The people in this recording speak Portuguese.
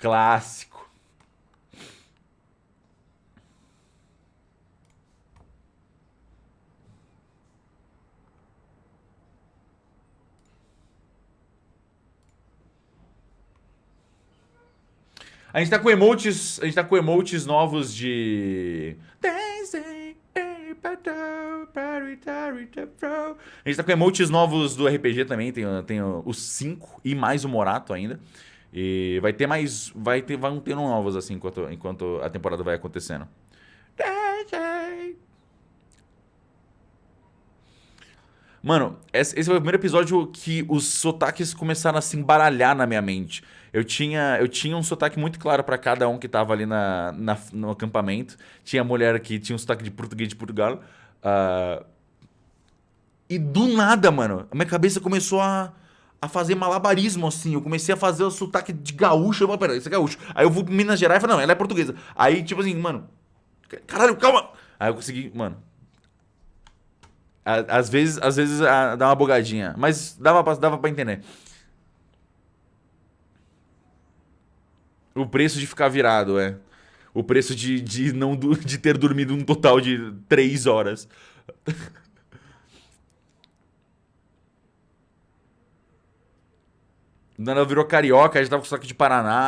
Clássico. A gente tá com emotes, a gente tá com emotes novos de A gente tá com emotes novos do RPG também, tem, tem os 5 e mais o Morato ainda. E vai ter mais, vai ter, vão ter novos assim enquanto, enquanto a temporada vai acontecendo. Mano, esse foi o primeiro episódio que os sotaques começaram a se embaralhar na minha mente. Eu tinha, eu tinha um sotaque muito claro para cada um que tava ali na, na, no acampamento. Tinha mulher que tinha um sotaque de português de Portugal. Uh, e do nada, mano, a minha cabeça começou a, a fazer malabarismo, assim. Eu comecei a fazer o sotaque de gaúcho. Eu falei, pera, isso é gaúcho. Aí eu vou pro Minas Gerais e falei, não, ela é portuguesa. Aí, tipo assim, mano, caralho, calma. Aí eu consegui, mano, às vezes, às vezes dá uma bugadinha, mas dava pra, dava pra entender. O preço de ficar virado, é. O preço de, de, não, de ter dormido um total de 3 horas. ela virou carioca, a gente tava com sotaque de Paraná.